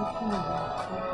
느낌이 뭐였지?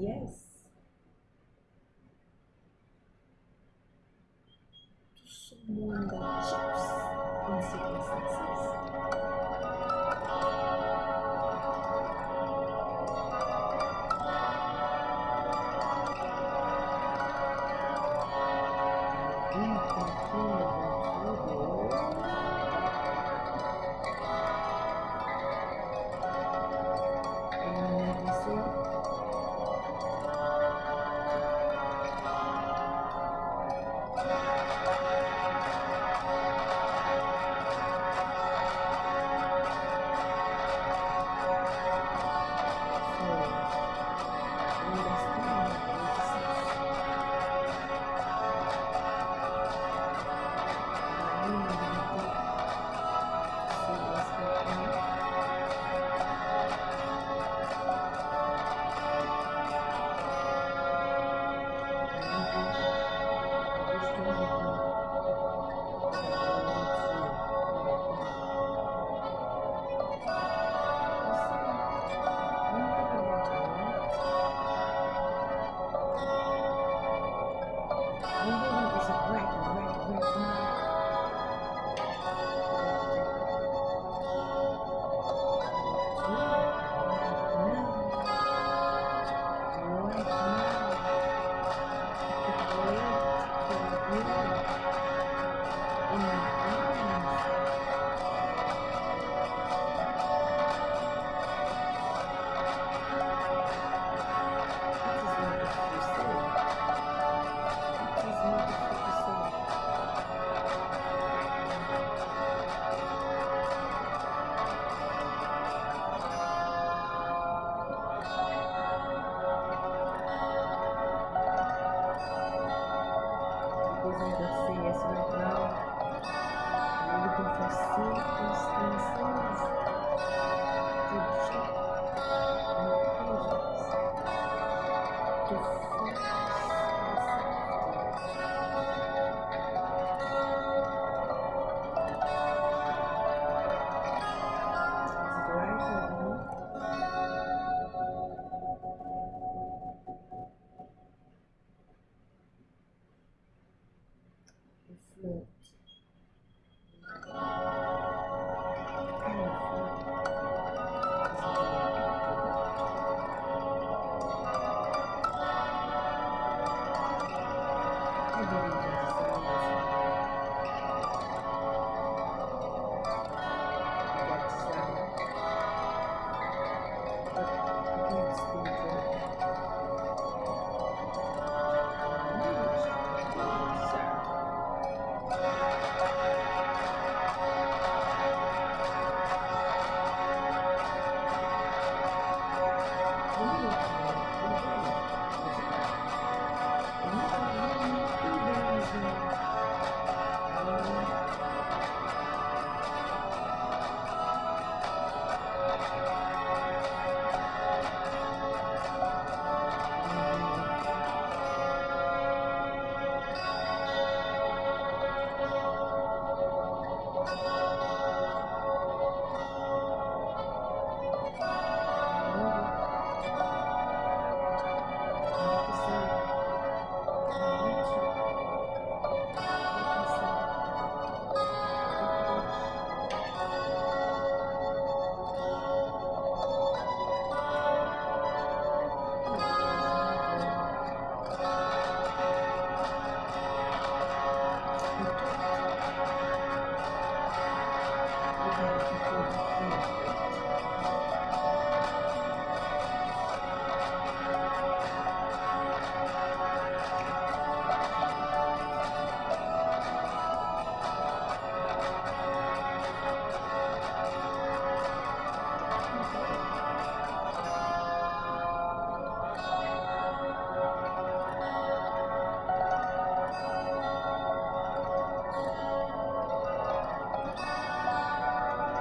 Yes Bye.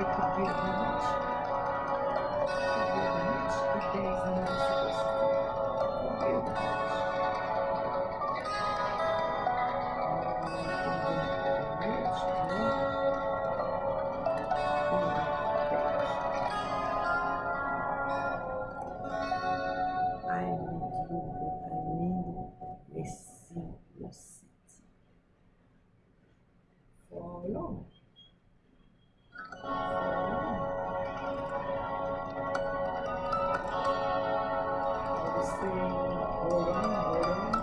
It could be Sim. Orando, orando.